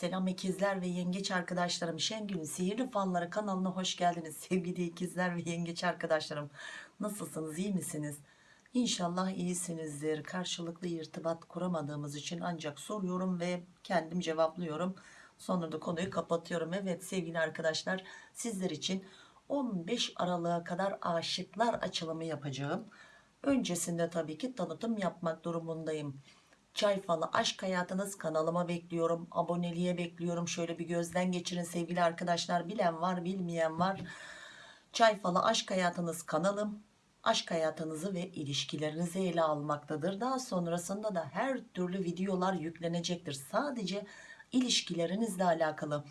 Selam ikizler ve yengeç arkadaşlarım. Şengül'ün Sihirli Falları kanalına hoş geldiniz. Sevgili ikizler ve yengeç arkadaşlarım. Nasılsınız? iyi misiniz? İnşallah iyisinizdir. Karşılıklı irtibat kuramadığımız için ancak soruyorum ve kendim cevaplıyorum. Sonra da konuyu kapatıyorum. Evet sevgili arkadaşlar sizler için 15 Aralık'a kadar aşıklar açılımı yapacağım. Öncesinde tabii ki tanıtım yapmak durumundayım. Çay falı aşk hayatınız kanalıma bekliyorum. Aboneliğe bekliyorum. Şöyle bir gözden geçirin sevgili arkadaşlar. Bilen var bilmeyen var. Çay falı aşk hayatınız kanalım. Aşk hayatınızı ve ilişkilerinizi ele almaktadır. Daha sonrasında da her türlü videolar yüklenecektir. Sadece ilişkilerinizle alakalı.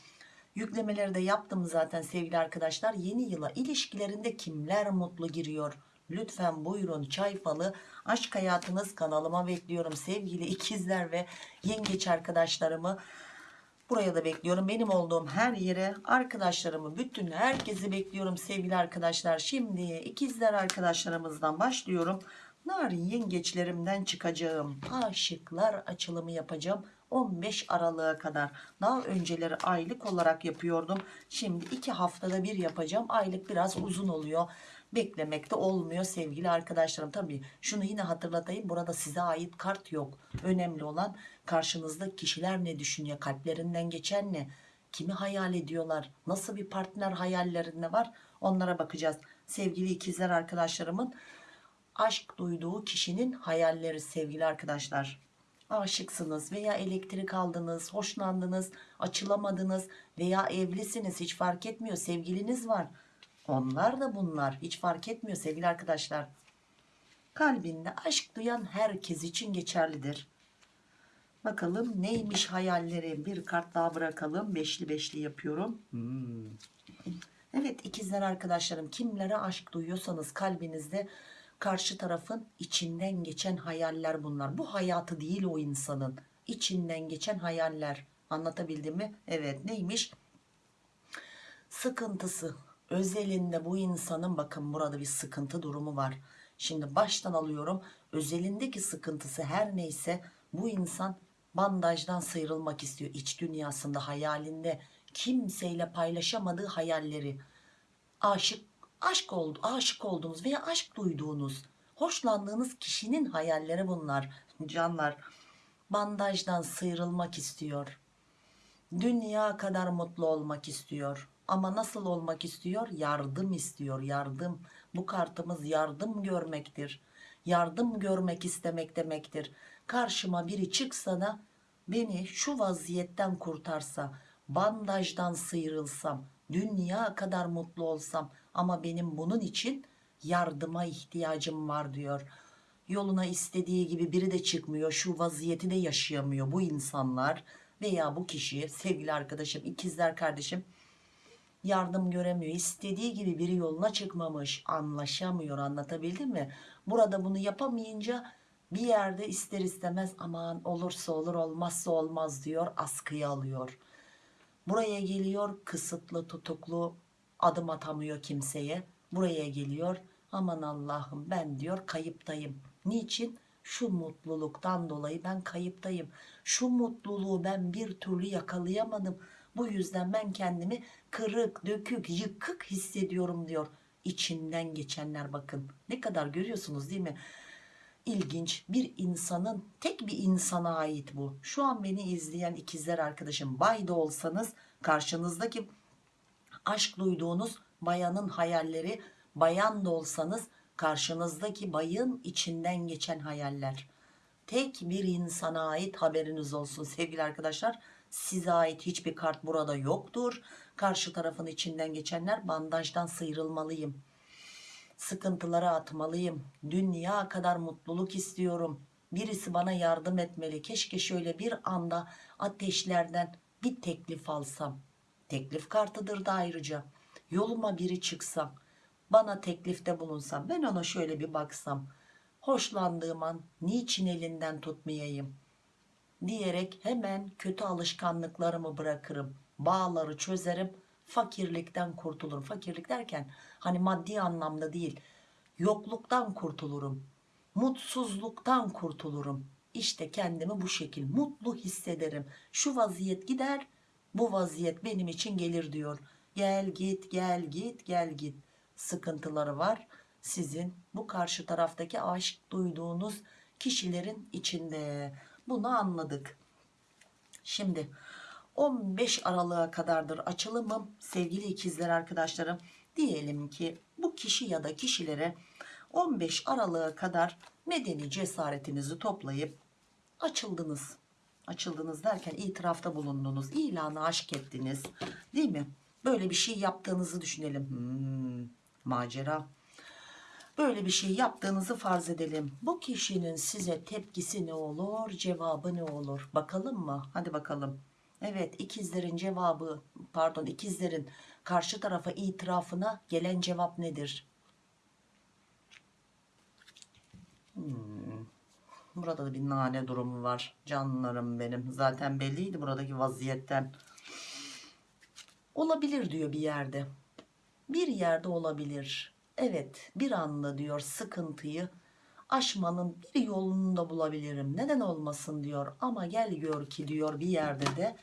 Yüklemeleri de yaptım zaten sevgili arkadaşlar. Yeni yıla ilişkilerinde kimler mutlu giriyor? Lütfen buyurun çay falı aşk hayatınız kanalıma bekliyorum. Sevgili ikizler ve yengeç arkadaşlarımı buraya da bekliyorum. Benim olduğum her yere arkadaşlarımı bütün herkesi bekliyorum sevgili arkadaşlar. Şimdi ikizler arkadaşlarımızdan başlıyorum. Narin yengeçlerimden çıkacağım. Aşıklar açılımı yapacağım 15 Aralık'a kadar. Daha önceleri aylık olarak yapıyordum. Şimdi iki haftada bir yapacağım. Aylık biraz uzun oluyor beklemekte olmuyor sevgili arkadaşlarım. Tabii şunu yine hatırlatayım burada size ait kart yok. Önemli olan karşınızda kişiler ne düşünüyor kalplerinden geçen ne kimi hayal ediyorlar nasıl bir partner hayallerinde var onlara bakacağız. Sevgili ikizler arkadaşlarımın aşk duyduğu kişinin hayalleri sevgili arkadaşlar. Aşıksınız veya elektrik aldınız hoşlandınız açılamadınız veya evlisiniz hiç fark etmiyor sevgiliniz var onlar da bunlar. Hiç fark etmiyor sevgili arkadaşlar. Kalbinde aşk duyan herkes için geçerlidir. Bakalım neymiş hayalleri? Bir kart daha bırakalım. Beşli beşli yapıyorum. Hmm. evet ikizler arkadaşlarım kimlere aşk duyuyorsanız kalbinizde karşı tarafın içinden geçen hayaller bunlar. Bu hayatı değil o insanın. İçinden geçen hayaller. Anlatabildim mi? Evet neymiş? Sıkıntısı özelinde bu insanın bakın burada bir sıkıntı durumu var. Şimdi baştan alıyorum. Özelindeki sıkıntısı her neyse bu insan bandajdan sıyrılmak istiyor iç dünyasında hayalinde. Kimseyle paylaşamadığı hayalleri. Aşık aşk oldu aşık olduğunuz veya aşk duyduğunuz hoşlandığınız kişinin hayalleri bunlar. Canlar bandajdan sıyrılmak istiyor. Dünya kadar mutlu olmak istiyor ama nasıl olmak istiyor? Yardım istiyor yardım. Bu kartımız yardım görmektir. Yardım görmek istemek demektir. Karşıma biri çıksa da beni şu vaziyetten kurtarsa bandajdan sıyrılsam dünya kadar mutlu olsam ama benim bunun için yardıma ihtiyacım var diyor. Yoluna istediği gibi biri de çıkmıyor şu vaziyeti de yaşayamıyor bu insanlar veya bu kişi. Sevgili arkadaşım ikizler kardeşim yardım göremiyor. İstediği gibi biri yoluna çıkmamış. Anlaşamıyor. Anlatabildim mi? Burada bunu yapamayınca bir yerde ister istemez aman olursa olur olmazsa olmaz diyor askıya alıyor. Buraya geliyor kısıtlı tutuklu adım atamıyor kimseye. Buraya geliyor aman Allah'ım ben diyor kayıptayım. Niçin? Şu mutluluktan dolayı ben kayıptayım. Şu mutluluğu ben bir türlü yakalayamadım bu yüzden ben kendimi kırık dökük yıkık hissediyorum diyor. İçinden geçenler bakın. Ne kadar görüyorsunuz değil mi? İlginç. Bir insanın tek bir insana ait bu. Şu an beni izleyen ikizler arkadaşım bay da olsanız karşınızdaki aşk duyduğunuz bayanın hayalleri bayan da olsanız karşınızdaki bayın içinden geçen hayaller. Tek bir insana ait haberiniz olsun sevgili arkadaşlar size ait hiçbir kart burada yoktur. Karşı tarafın içinden geçenler bandajdan sıyrılmalıyım. Sıkıntılara atmalıyım. Dünya kadar mutluluk istiyorum. Birisi bana yardım etmeli. Keşke şöyle bir anda ateşlerden bir teklif alsam. Teklif kartıdır da ayrıca. Yoluma biri çıksam bana teklifte bulunsam ben ona şöyle bir baksam. Hoşlandığım an niçin elinden tutmayayım diyerek hemen kötü alışkanlıklarımı bırakırım bağları çözerim fakirlikten kurtulurum fakirlik derken hani maddi anlamda değil yokluktan kurtulurum mutsuzluktan kurtulurum işte kendimi bu şekil mutlu hissederim şu vaziyet gider bu vaziyet benim için gelir diyor. Gel git gel git gel git sıkıntıları var. Sizin bu karşı taraftaki aşk duyduğunuz kişilerin içinde. Bunu anladık. Şimdi 15 Aralık'a kadardır açılımım sevgili ikizler arkadaşlarım. Diyelim ki bu kişi ya da kişilere 15 Aralık'a kadar medeni cesaretinizi toplayıp açıldınız. Açıldınız derken itirafta bulundunuz. ilanı aşk ettiniz. Değil mi? Böyle bir şey yaptığınızı düşünelim. Hmm, macera. Böyle bir şey yaptığınızı farz edelim. Bu kişinin size tepkisi ne olur, cevabı ne olur? Bakalım mı? Hadi bakalım. Evet, ikizlerin cevabı, pardon, ikizlerin karşı tarafa itirafına gelen cevap nedir? Hmm. Burada da bir nane durumu var. Canlarım benim. Zaten belliydi buradaki vaziyetten. Olabilir diyor bir yerde. Bir yerde olabilir. Evet bir anda diyor sıkıntıyı aşmanın bir yolunu da bulabilirim. Neden olmasın diyor. Ama gel gör ki diyor bir yerde de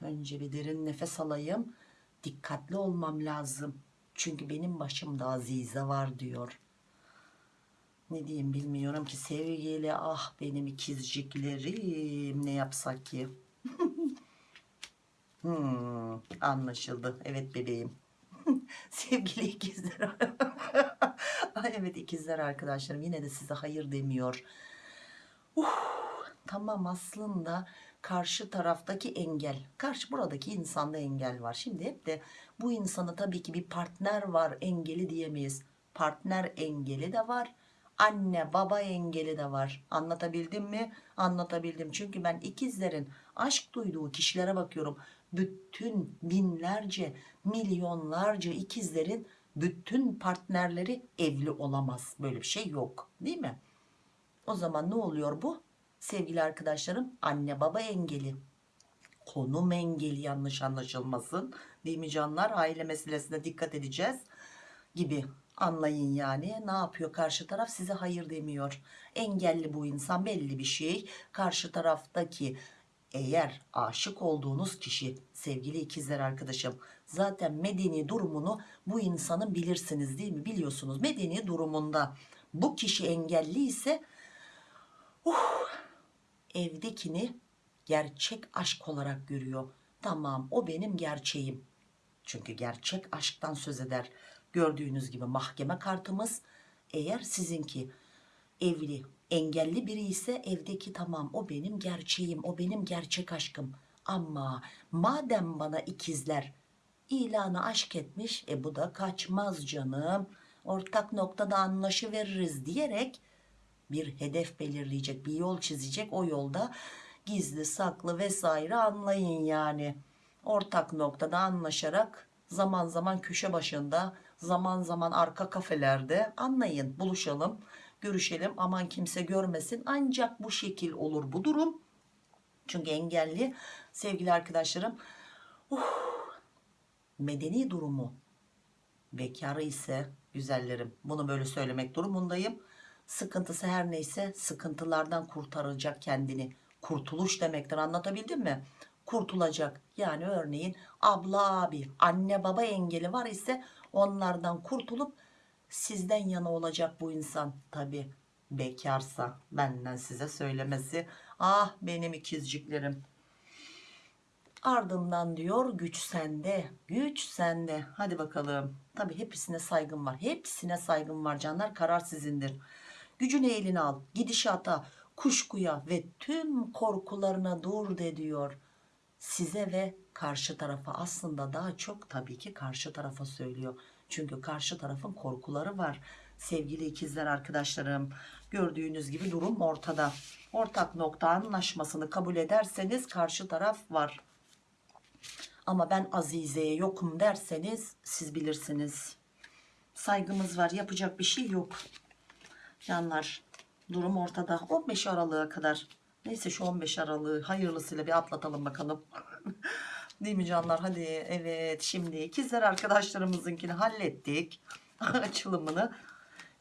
önce bir derin nefes alayım. Dikkatli olmam lazım. Çünkü benim başımda Azize var diyor. Ne diyeyim bilmiyorum ki sevgili ah benim ikizciklerim ne yapsak ki. Hmm, anlaşıldı. Evet bebeğim. Sevgili ikizler. Evet ikizler arkadaşlarım yine de size hayır demiyor. Uh, tamam aslında karşı taraftaki engel. Karşı buradaki insanda engel var. Şimdi hep de bu insanı tabii ki bir partner var engeli diyemeyiz. Partner engeli de var. Anne baba engeli de var. Anlatabildim mi? Anlatabildim. Çünkü ben ikizlerin aşk duyduğu kişilere bakıyorum bütün binlerce milyonlarca ikizlerin bütün partnerleri evli olamaz. Böyle bir şey yok değil mi? O zaman ne oluyor bu? Sevgili arkadaşlarım anne baba engeli. Konum engeli yanlış anlaşılmasın değil mi canlar? Aile meselesine dikkat edeceğiz gibi. Anlayın yani ne yapıyor? Karşı taraf size hayır demiyor. Engelli bu insan belli bir şey. Karşı taraftaki eğer aşık olduğunuz kişi sevgili ikizler arkadaşım zaten medeni durumunu bu insanın bilirsiniz değil mi? Biliyorsunuz medeni durumunda bu kişi engelli ise uh, evdekini gerçek aşk olarak görüyor. Tamam o benim gerçeğim. Çünkü gerçek aşktan söz eder. Gördüğünüz gibi mahkeme kartımız. Eğer sizinki evli engelli biri ise evdeki tamam o benim gerçeğim o benim gerçek aşkım. Ama madem bana ikizler ilanı aşk etmiş e bu da kaçmaz canım. Ortak noktada anlaşıveririz diyerek bir hedef belirleyecek bir yol çizecek. O yolda gizli saklı vesaire anlayın yani. Ortak noktada anlaşarak zaman zaman köşe başında zaman zaman arka kafelerde anlayın buluşalım görüşelim aman kimse görmesin. Ancak bu şekil olur bu durum. Çünkü engelli sevgili arkadaşlarım uh, medeni durumu bekarı ise güzellerim bunu böyle söylemek durumundayım. Sıkıntısı her neyse sıkıntılardan kurtaracak kendini. Kurtuluş demektir anlatabildim mi? Kurtulacak. Yani örneğin abla abi anne baba engeli var ise onlardan kurtulup sizden yana olacak bu insan. Tabi bekarsa benden size söylemesi. Ah benim ikizciklerim. Ardından diyor güç sende güç sende. Hadi bakalım. Tabi hepsine saygım var. Hepsine saygım var canlar. Karar sizindir. Gücünü eline al. Gidişata kuşkuya ve tüm korkularına dur de diyor. Size ve karşı tarafa aslında daha çok tabii ki karşı tarafa söylüyor çünkü karşı tarafın korkuları var. Sevgili ikizler arkadaşlarım gördüğünüz gibi durum ortada. Ortak nokta anlaşmasını kabul ederseniz karşı taraf var. Ama ben Azize'ye yokum derseniz siz bilirsiniz. Saygımız var yapacak bir şey yok. Canlar durum ortada 15 Aralık'a kadar. Neyse şu 15 Aralık'ı hayırlısıyla bir atlatalım bakalım. Değil mi canlar? Hadi evet şimdi ikizler arkadaşlarımızınkini hallettik. Açılımını.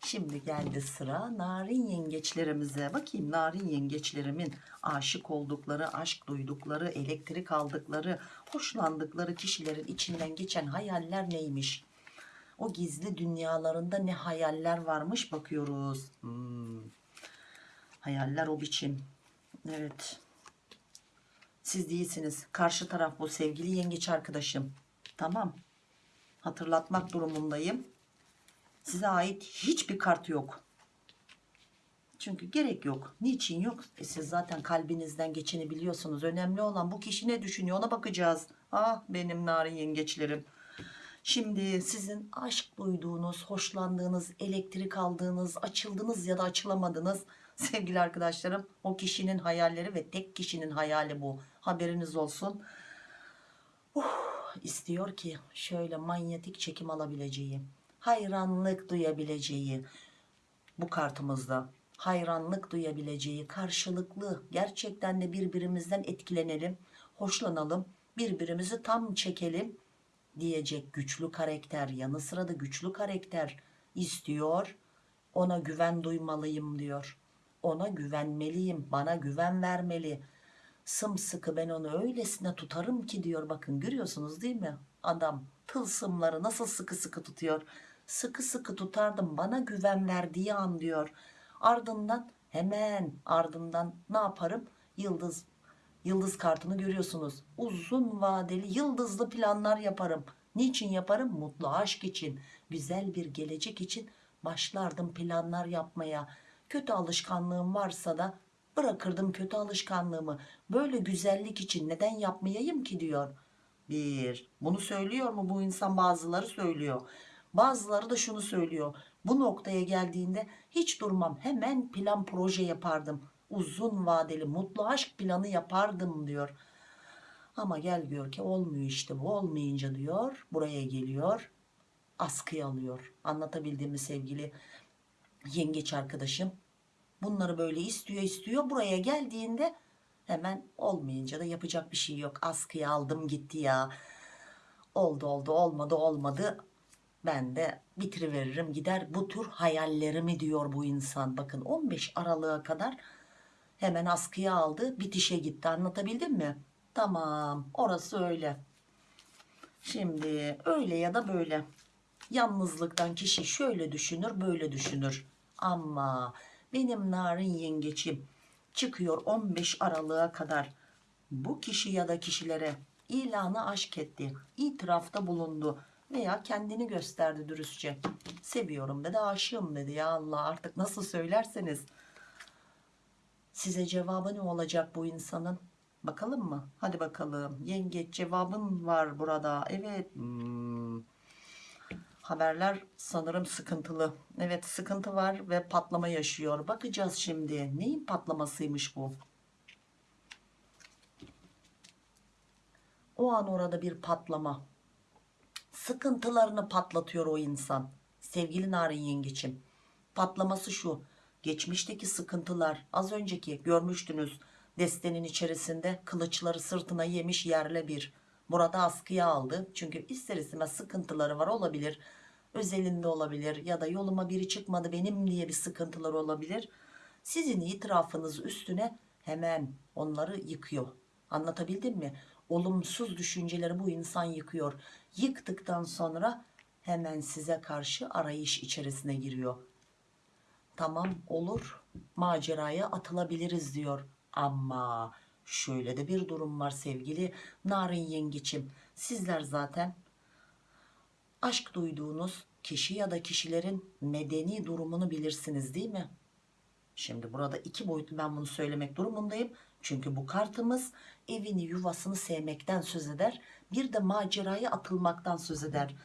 Şimdi geldi sıra narin yengeçlerimize. Bakayım narin yengeçlerimin aşık oldukları, aşk duydukları, elektrik aldıkları, hoşlandıkları kişilerin içinden geçen hayaller neymiş? O gizli dünyalarında ne hayaller varmış bakıyoruz. Hmm. Hayaller o biçim. Evet. Siz değilsiniz. Karşı taraf bu sevgili yengeç arkadaşım. Tamam. Hatırlatmak durumundayım. Size ait hiçbir kart yok. Çünkü gerek yok. Niçin yok? E siz zaten kalbinizden geçeni biliyorsunuz. Önemli olan bu kişi ne düşünüyor ona bakacağız. Ah benim narin yengeçlerim. Şimdi sizin aşk duyduğunuz, hoşlandığınız, elektrik aldığınız, açıldınız ya da açılamadınız sevgili arkadaşlarım. O kişinin hayalleri ve tek kişinin hayali bu. Haberiniz olsun. Uh, istiyor ki şöyle manyetik çekim alabileceği, hayranlık duyabileceği bu kartımızda hayranlık duyabileceği karşılıklı gerçekten de birbirimizden etkilenelim, hoşlanalım, birbirimizi tam çekelim diyecek güçlü karakter yanı sıra da güçlü karakter istiyor ona güven duymalıyım diyor ona güvenmeliyim bana güven vermeli. Sımsıkı ben onu öylesine tutarım ki diyor bakın görüyorsunuz değil mi? Adam tılsımları nasıl sıkı sıkı tutuyor? Sıkı sıkı tutardım bana güven verdiği an diyor. Ardından hemen ardından ne yaparım? Yıldız yıldız kartını görüyorsunuz. Uzun vadeli yıldızlı planlar yaparım. Niçin yaparım? Mutlu aşk için güzel bir gelecek için başlardım planlar yapmaya kötü alışkanlığım varsa da bırakırdım kötü alışkanlığımı. Böyle güzellik için neden yapmayayım ki diyor. Bir bunu söylüyor mu? Bu insan bazıları söylüyor. Bazıları da şunu söylüyor. Bu noktaya geldiğinde hiç durmam. Hemen plan proje yapardım. Uzun vadeli mutlu aşk planı yapardım diyor. Ama gel diyor ki olmuyor işte bu. Olmayınca diyor buraya geliyor askıya alıyor. Anlatabildiğimi sevgili yengeç arkadaşım bunları böyle istiyor istiyor. Buraya geldiğinde hemen olmayınca da yapacak bir şey yok. Askıya aldım gitti ya. Oldu oldu olmadı olmadı. Ben de bitiriveririm gider. Bu tür hayallerimi diyor bu insan. Bakın 15 Aralık'a kadar hemen askıya aldı bitişe gitti. Anlatabildim mi? Tamam orası öyle. Şimdi öyle ya da böyle. Yalnızlıktan kişi şöyle düşünür böyle düşünür. Ama benim narin yengeçim çıkıyor 15 Aralık'a kadar. Bu kişi ya da kişilere ilanı aşk etti itirafta bulundu veya kendini gösterdi dürüstçe. Seviyorum dedi aşığım dedi. Ya Allah artık nasıl söylerseniz. Size cevabı ne olacak bu insanın? Bakalım mı? Hadi bakalım. Yengeç cevabın var burada. Evet. Hmm. Haberler sanırım sıkıntılı. Evet sıkıntı var ve patlama yaşıyor. Bakacağız şimdi. Neyin patlamasıymış bu? O an orada bir patlama. Sıkıntılarını patlatıyor o insan. Sevgili narin yengeçim patlaması şu. Geçmişteki sıkıntılar az önceki görmüştünüz. Destenin içerisinde kılıçları sırtına yemiş yerle bir. Burada askıya aldı. Çünkü ister istemez sıkıntıları var olabilir özelinde olabilir ya da yoluma biri çıkmadı benim diye bir sıkıntılar olabilir. Sizin itirafınız üstüne hemen onları yıkıyor. Anlatabildim mi? Olumsuz düşünceleri bu insan yıkıyor. Yıktıktan sonra hemen size karşı arayış içerisine giriyor. Tamam olur maceraya atılabiliriz diyor. Ama şöyle de bir durum var sevgili narin yengeçim sizler zaten aşk duyduğunuz kişi ya da kişilerin medeni durumunu bilirsiniz değil mi? Şimdi burada iki boyutlu ben bunu söylemek durumundayım. Çünkü bu kartımız evini yuvasını sevmekten söz eder. Bir de maceraya atılmaktan söz eder.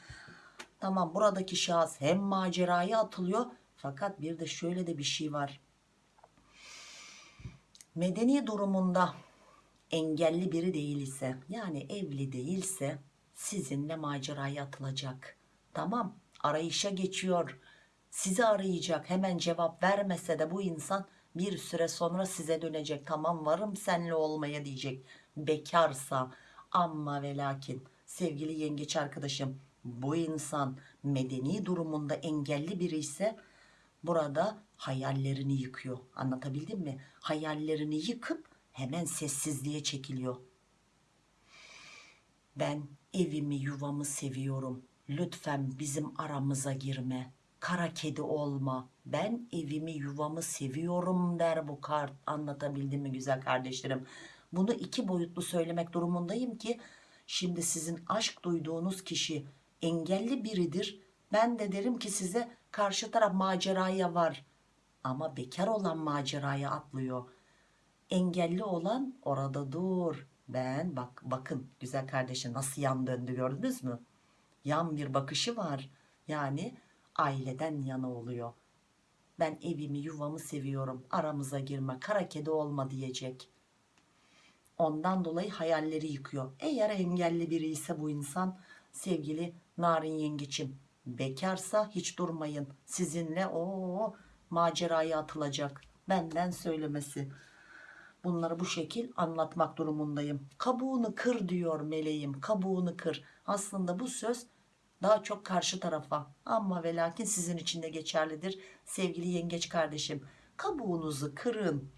Tamam buradaki şahıs hem maceraya atılıyor fakat bir de şöyle de bir şey var. Medeni durumunda engelli biri değil ise yani evli değilse sizinle maceraya atılacak tamam arayışa geçiyor sizi arayacak hemen cevap vermese de bu insan bir süre sonra size dönecek tamam varım senle olmaya diyecek bekarsa ama ve lakin sevgili yengeç arkadaşım bu insan medeni durumunda engelli biri ise burada hayallerini yıkıyor. Anlatabildim mi? Hayallerini yıkıp hemen sessizliğe çekiliyor. Ben evimi yuvamı seviyorum. Lütfen bizim aramıza girme. Kara kedi olma. Ben evimi yuvamı seviyorum der bu kart. Anlatabildim mi güzel kardeşlerim? Bunu iki boyutlu söylemek durumundayım ki şimdi sizin aşk duyduğunuz kişi engelli biridir. Ben de derim ki size karşı taraf maceraya var. Ama bekar olan maceraya atlıyor engelli olan orada dur. Ben bak bakın güzel kardeşim nasıl yan döndü gördünüz mü? Yan bir bakışı var. Yani aileden yana oluyor. Ben evimi yuvamı seviyorum. Aramıza girme kara kedi olma diyecek. Ondan dolayı hayalleri yıkıyor. Eğer engelli biri ise bu insan sevgili narin yengeçim bekarsa hiç durmayın. Sizinle o maceraya atılacak. Benden söylemesi. Bunları bu şekil anlatmak durumundayım. Kabuğunu kır diyor meleğim. Kabuğunu kır. Aslında bu söz daha çok karşı tarafa ama ve lakin sizin için de geçerlidir sevgili yengeç kardeşim. Kabuğunuzu kırın.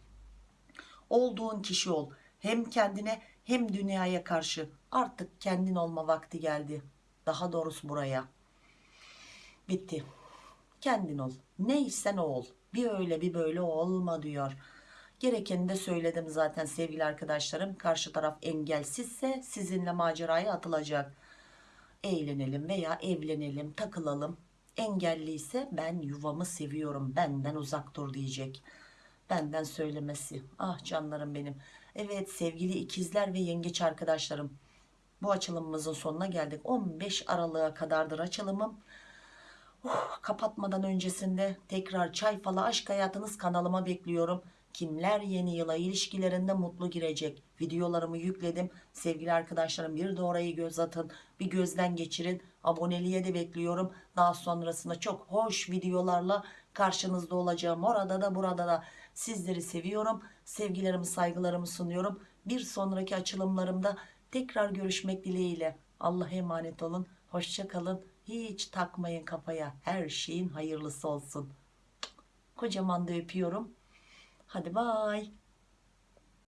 Olduğun kişi ol. Hem kendine hem dünyaya karşı artık kendin olma vakti geldi. Daha doğrusu buraya. Bitti. Kendin ol. Neysen o ol. Bir öyle bir böyle olma diyor. Gerekeni de söyledim zaten sevgili arkadaşlarım. Karşı taraf engelsizse sizinle maceraya atılacak. Eğlenelim veya evlenelim, takılalım. Engelliyse ben yuvamı seviyorum, benden uzak dur diyecek. Benden söylemesi. Ah canlarım benim. Evet sevgili ikizler ve yengeç arkadaşlarım. Bu açılımımızın sonuna geldik. 15 Aralık'a kadardır açılımım. Oh, kapatmadan öncesinde tekrar çay falı aşk hayatınız kanalıma bekliyorum. Kimler yeni yıla ilişkilerinde mutlu girecek? Videolarımı yükledim. Sevgili arkadaşlarım bir de orayı göz atın. Bir gözden geçirin. Aboneliğe de bekliyorum. Daha sonrasında çok hoş videolarla karşınızda olacağım. Orada da burada da sizleri seviyorum. Sevgilerimi saygılarımı sunuyorum. Bir sonraki açılımlarımda tekrar görüşmek dileğiyle. Allah'a emanet olun. Hoşça kalın. Hiç takmayın kafaya. Her şeyin hayırlısı olsun. Kocaman da öpüyorum. ハデバーイ。